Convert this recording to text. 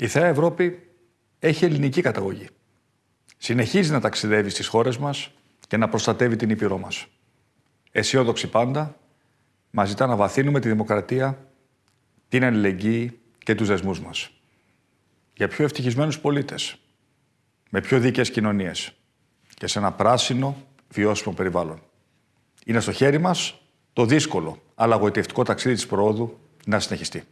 Η Θεά Ευρώπη έχει ελληνική καταγωγή. Συνεχίζει να ταξιδεύει στις χώρες μας και να προστατεύει την Ήπειρό μας. Αισιόδοξη πάντα, μας ζητά να βαθύνουμε τη δημοκρατία, την αλληλεγγύη και τους δεσμούς μας. Για πιο ευτυχισμένους πολίτες, με πιο δίκαιες κοινωνίες και σε ένα πράσινο, βιώσιμο περιβάλλον. Είναι στο χέρι μας το δύσκολο, αλλά γοητευτικό ταξίδι της προόδου να συνεχιστεί.